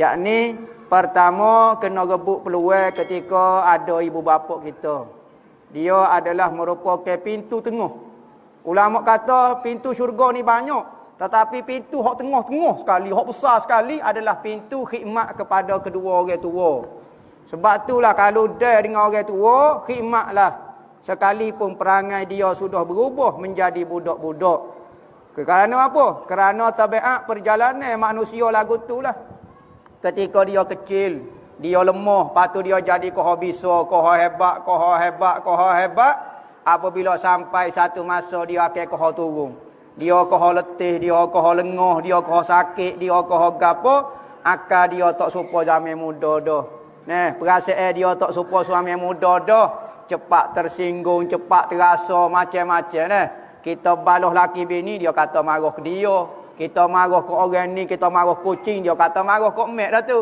Yakni pertama kena rebut peluang ketika ada ibu bapa kita. Dia adalah merupakan pintu tengah. Ulama kata pintu syurga ni banyak. Tetapi pintu hak tengah-tengah sekali, hak besar sekali adalah pintu khidmat kepada kedua orang tua. Sebab itulah kalau dia dengan orang tua, khidmatlah. Sekalipun perangai dia sudah berubah menjadi budak-budak. Kerana apa? Kerana tabiat perjalanan manusia lagu itulah. Ketika dia kecil, dia lemah, patu dia jadi koha bisa, koha hebat, koha hebat, koha hebat. Apabila sampai satu masa dia akan koha turun. Dia kau letih, dia kau lengah, dia kau sakit, dia kau gapo, akal dia tak supo zaman muda dah. Nah, perasaan dia tak supo suami muda dah. Cepat tersinggung, cepat terasa macam-macam nah. Kita balah laki bini dia kata marah ke dia. Kita marah ke orang ni, kita marah kucing, dia kata marah ke mek dah tu.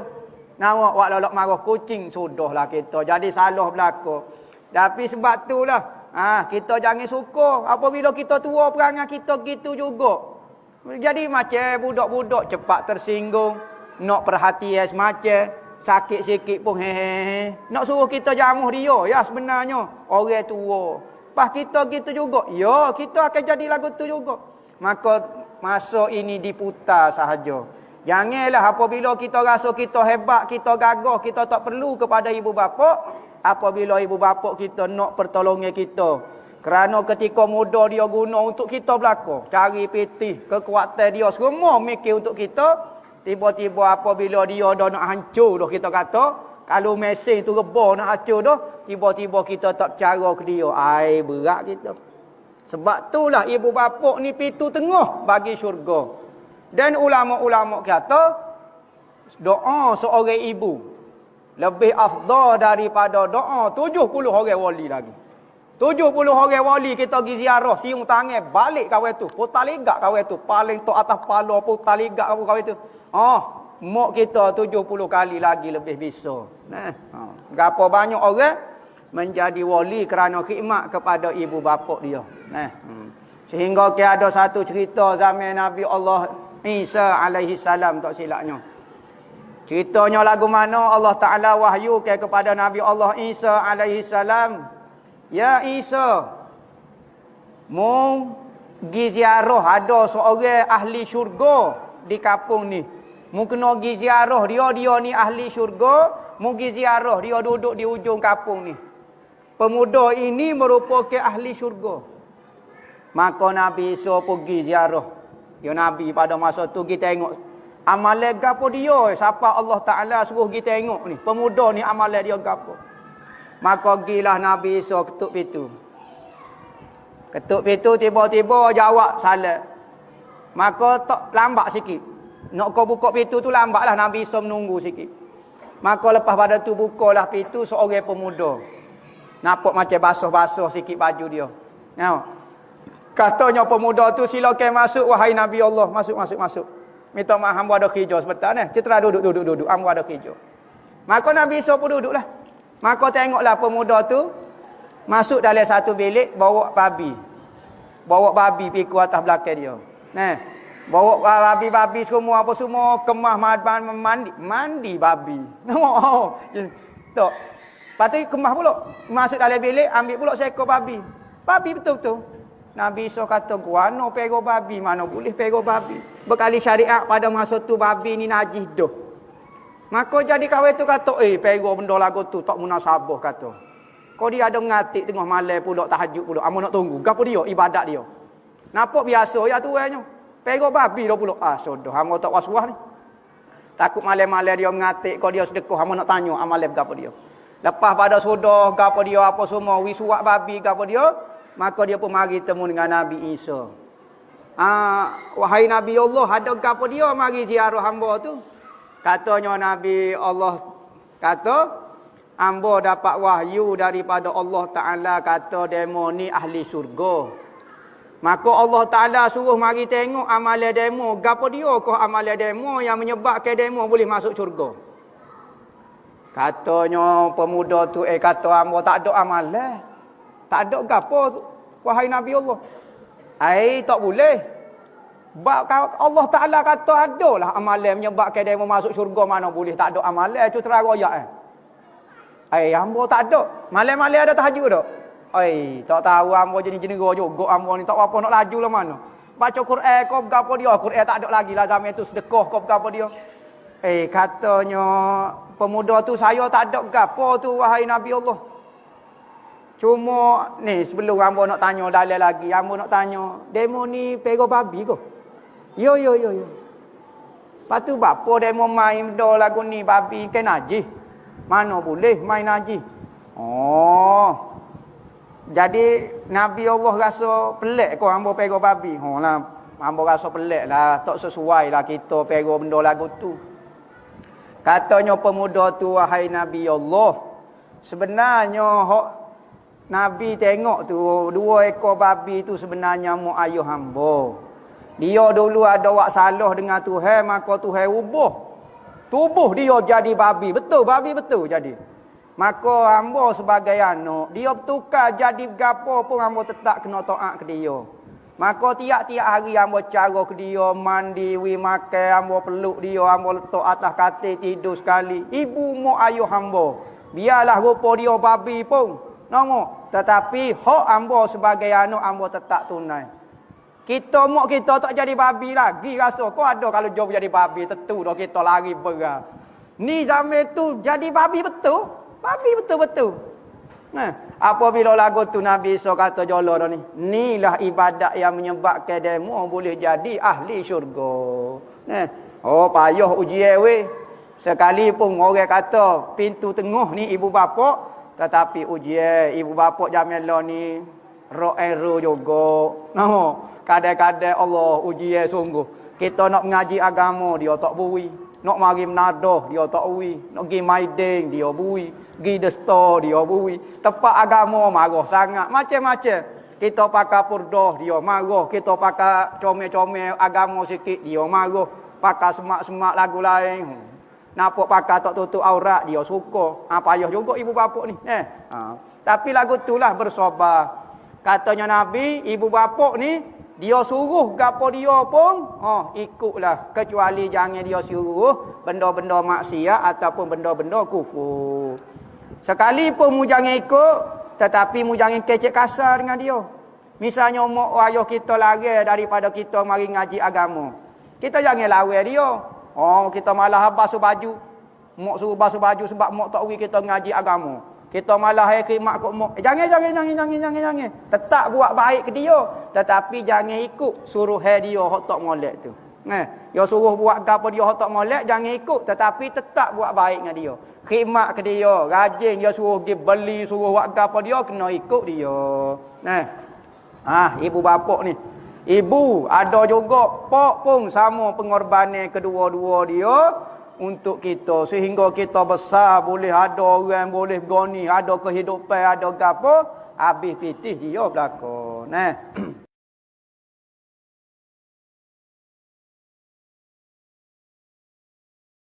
Nawak wak lolok marah kucing sudahlah kita. Jadi salah berlaku. Tapi sebab itulah Ah, kita jangan suka apabila kita tua perangai kita gitu juga. Jadi macam budak-budak cepat tersinggung, nak perhatian semacam, sakit sikit pun hehehe. Nak suruh kita jamuh dia, ya sebenarnya orang tua. Pas kita gitu juga, ya kita akan jadi lagu tu juga. Maka masa ini diputar sahaja. Janganlah apabila kita rasa kita hebat, kita gagah, kita tak perlu kepada ibu bapa, apabila ibu bapa kita nak pertolongan kita. Kerana ketika muda dia guna untuk kita belaka. Cari piti, kekuatan dia semua mikir untuk kita. Tiba-tiba apabila dia dah nak hancur dah kita kata. Kalau mesin tu rebah nak hancur dah. Tiba-tiba kita tak cara ke dia. Ai berat kita. Sebab itulah ibu bapa ni pintu tengah bagi syurga. Dan ulama-ulama kata. Doa seorang ibu lebih afdal daripada doa 70 orang wali lagi. 70 orang wali kita pergi ziarah siung tangan balik kawan tu. Putar ligak kawan tu. Paling tu atas pala putar ligak kawan tu. Oh, mak kita 70 kali lagi lebih bisa. Nah, ha. Gapo banyak orang menjadi wali kerana khidmat kepada ibu bapa dia. Nah. Hmm. Sehingga ke ada satu cerita zaman Nabi Allah Isa alaihi salam tak silapnya. Ceritanya lagu mana Allah Ta'ala wahyu ke kepada Nabi Allah Isa alaihi salam. Ya Isa. Mu pergi ziarah ada seorang ahli syurga di kampung ni. Mu kena pergi ziarah dia, dia ni ahli syurga. Mu pergi ziarah dia duduk di ujung kampung ni. Pemuda ini merupakan ahli syurga. Maka Nabi Isa pergi ziarah. Ya Nabi pada masa tu kita tengok Amalan gapo dia? Siapa Allah Taala suruh kita tengok ni? Pemuda ni amalan dia gapo? Maka gilah Nabi Isa ketuk pintu. Ketuk pintu tiba-tiba jawab salat. Maka tak lambat sikit. Nak kau buka pintu tu lambatlah Nabi Isa menunggu sikit. Maka lepas pada tu bukalah pintu seorang pemuda. Nampak macam basuh-basuh sikit baju dia. Tengok. Katanya pemuda tu silakan masuk wahai Nabi Allah. Masuk, masuk, masuk. Minta maaf hamba ada kerja sebentar ni. Citra duduk duduk duduk hamba ada kerja. Maka Nabi Isa pun duduklah. Maka tengoklah pemuda tu masuk dalam satu bilik bawa babi. Bawa babi pergi ke atas belakang dia. Nah. Bawa babi-babi semua apa semua kemah mandi mandi babi. Nampak oh. Tok. Patut kemah pula. Masuk dalam bilik ambil pula seekor babi. Babi betul-betul. Nabi Isa kata, "Guano pego babi, mana boleh pego babi?" Berkali syariat pada masa tu babi ni najis dah. Maka jadi kawan tu kata, "Eh, pego benda lagu tu tak munasabah kata." Kau dia ada ngatik tengah malam pula tahajud pula. Amo nak tunggu. Gapo dia? Ibadat dia. Nampak biasa ya tuannya. Pego babi dah pula. Ah, sudah. Amo tak was-was ni. Takut malam-malam dia ngatik kau dia sedekah. Amo nak tanya amalan gapo dia. Lepas pada sudah gapo dia apa semua wisuak babi gapo dia, Maka dia pun mari temu dengan Nabi Isa. Ah, wahai Nabi Allah, ada apa dia mari ziarah hamba tu? Katanya Nabi Allah kata, hamba dapat wahyu daripada Allah Taala kata demo ni ahli syurga. Maka Allah Taala suruh mari tengok amalan demo, gapo dia kau amalan demo yang menyebabkan demo boleh masuk syurga. Katanya pemuda tu eh kata hamba tak ada amalan. Tak ada gapo wahai Nabi Allah. Ai tak boleh. Bab Allah Taala kata ada lah amalan menyebabkan dia masuk syurga mana boleh tak ada amalan itu terang ayat eh. Ai hamba tak ada. Malam-malam ada tahajud tak? Ai, tak tahu hamba jadi jenera juga hamba ni tak apa nak laju lah mana. Baca Quran kau gapo dia? Quran tak ada lagi lah zaman tu sedekah kau gapo dia? Eh katanya pemuda tu saya tak ada gapo tu wahai Nabi Allah. Cuma ni sebelum hamba nak tanya dalil lagi, hamba nak tanya, demo ni pego babi ko? Yo yo yo yo. Patu bapo demo main do lagu ni babi ke najis? Mana boleh main haji? Oh. Jadi Nabi Allah rasa pelik kau hamba pegang babi. Ha lah, hamba rasa pelik lah, tak sesuai lah kita pegang benda lagu tu. Katanya pemuda tu wahai Nabi Allah, sebenarnya hok Nabi tengok tu dua ekor babi tu sebenarnya mu ayuh hamba. Dia dulu ada wak salah dengan Tuhan, maka Tuhan ubah Tubuh dia jadi babi. Betul, babi betul jadi. Maka hamba sebagai anak, dia bertukar jadi gapo pun hamba tetap kena taat ke dia. Maka tiap-tiap hari hamba cara ke dia, mandi, wi makan, hamba peluk dia, hamba letak atas katil tidur sekali. Ibu mu ayuh hamba. Biarlah rupa dia babi pun. Nama. Tetapi hak hamba sebagai anak hamba tetap tunai. Kita mak kita tak jadi babi lagi rasa. Kau ada kalau jom jadi babi. Tentu dah kita lari berah. Ni zaman tu jadi babi betul. Babi betul-betul. Nah, apabila lagu tu Nabi Isa kata jolo dah ni. Inilah ibadat yang menyebabkan demo boleh jadi ahli syurga. Nah, oh payah ujian weh. Sekalipun orang kata pintu tengah ni ibu bapa. Tetapi ujian ibu bapa jamela ni. Roh ero juga. Nah, Kadang-kadang Allah uji ya sungguh. Kita nak mengaji agama dia tak bui. Nak mari menadah dia tak bui. Nak pergi maiding dia bui. Pergi the store dia bui. Tempat agama marah sangat. Macam-macam. Kita pakai purdah dia marah. Kita pakai comel-comel agama sikit dia marah. Pakai semak-semak lagu lain. Nampak pakai tak tutup aurat dia suka. Ha, payah juga ibu bapa ni. Eh. Ha. Tapi lagu itulah bersobar. Katanya Nabi, ibu bapa ni dia suruh gapo dia pun oh ikutlah kecuali jangan dia suruh benda-benda maksiat ataupun benda-benda kufur sekalipun mu jangan ikut tetapi mu jangan kecek kasar dengan dia misalnya mak ayah kita lari daripada kita mari ngaji agama kita jangan lawan dia oh kita malah basuh baju mak suruh basuh baju sebab mak tak kita ngaji agama kita malah hai khidmat kok mak. Eh, jangan jangan jangan jangan jangan jangan. Tetap buat baik ke dia, tetapi jangan ikut suruh hai dia hok tak molek tu. Eh, dia suruh buat gapo dia hok tak molek, jangan ikut tetapi tetap buat baik dengan dia. Khidmat ke dia, rajin dia suruh pergi beli, suruh buat gapo dia kena ikut dia. Nah. Ah, ibu bapa ni. Ibu ada juga pak pun sama pengorbanan kedua-dua dia untuk kita. Sehingga kita besar boleh ada orang boleh goni ada kehidupan ada gapo habis pitih dia belaka nah